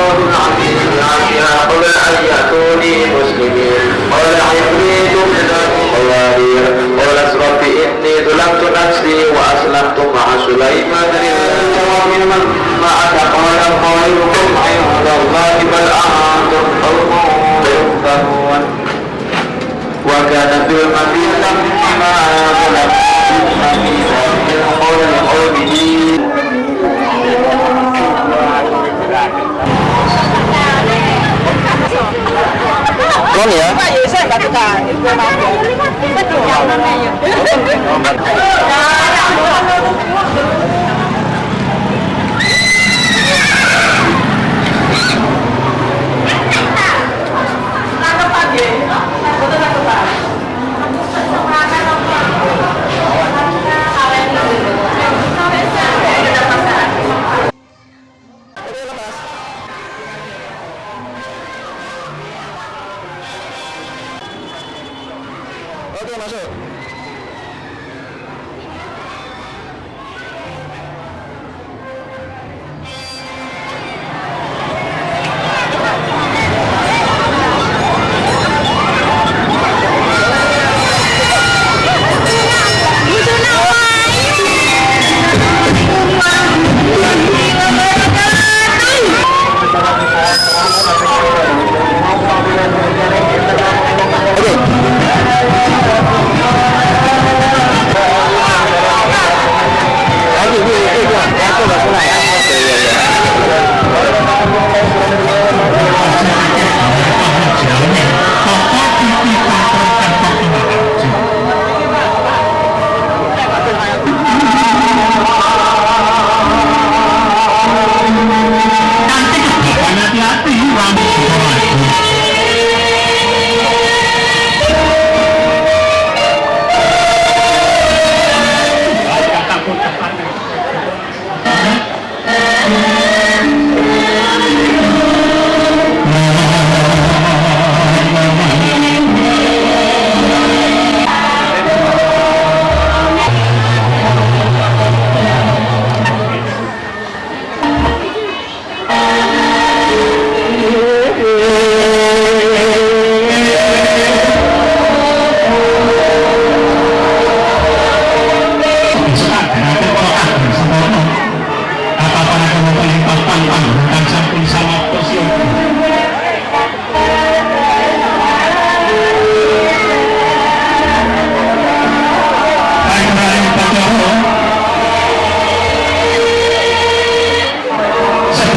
الله العظيم العافية قبل أن يأتوني مسلمين قال عفريت من القوارير قال رب إني ظلمت نفسي وأسلمت مع سليمان لله وممن معك قال خيركم عند الله بل أنتم قوم تفتنون وكان في المدينة ya? Pak ya saya. Betul.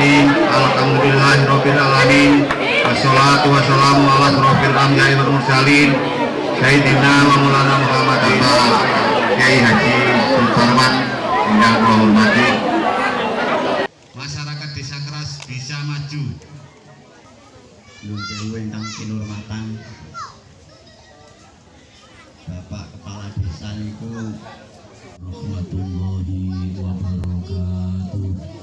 Bismillahirrahmanirrahim. Alhamdulillahirrahmanirrahim wassalamu ala surafil amjai wal mursalin. Sayyidina wa Masyarakat Desa Keras bisa maju. Nun Bapak Kepala Desa niku. Rahmatullahi wabarakatuh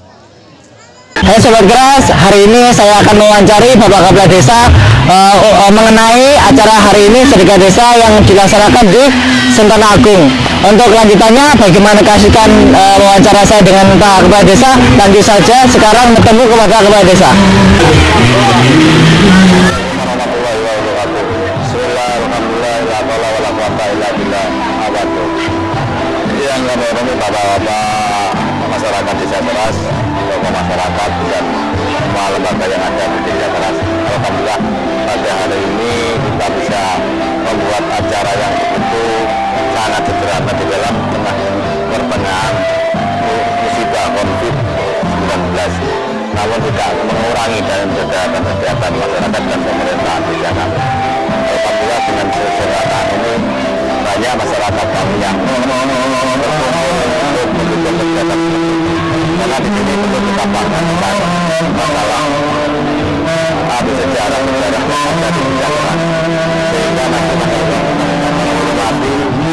Hai Sobat Keras, hari ini saya akan mewawancari Bapak Kepala Desa eh, eh, mengenai acara hari ini Sedekah Desa yang dilaksanakan di Sentana Agung. Untuk lanjutannya, bagaimana kasihkan eh, wawancara saya dengan Pak Kepala Desa? Lanjut saja sekarang bertemu kepada Kepala Desa. bapak-bapak masyarakat desa keras, tokoh masyarakat dan semua lembaga yang ada di desa keras. Alhamdulillah pada hari ini kita bisa membuat acara yang begitu sangat sederhana di dalam tengah pertengahan musibah COVID-19 namun tidak mengurangi dan kesehatan kesehatan masyarakat dan pemerintah di Jakarta. Alhamdulillah dengan sederhana ini banyak masyarakat kami yang berkumpul untuk mendukung kegiatan. Karena di sini perlu kita banggakan masalah apa sejarah sejarah yang ada di sehingga nanti menghormati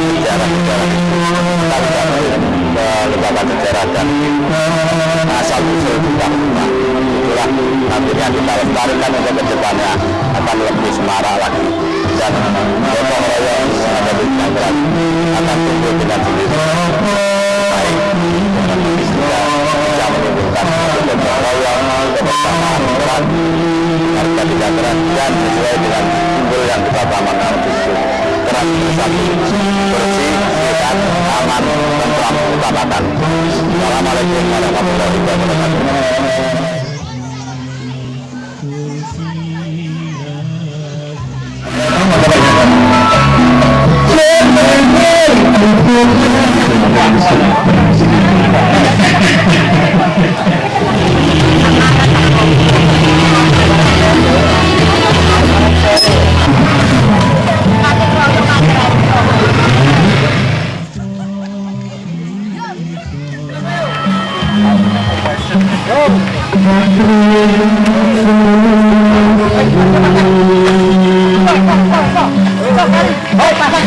sejarah sejarah itu kita ke lembaga sejarah dan asal usul kita itulah nantinya kita lestarikan untuk ke depannya akan lebih semarak lagi dan gotong royong ada di akan tumbuh dengan sendiri dan sesuai dengan simbol yang kita utamakan itu keras bersatu bersih sehat aman tentram utamakan. Assalamualaikum warahmatullahi wabarakatuh Oh, pasang.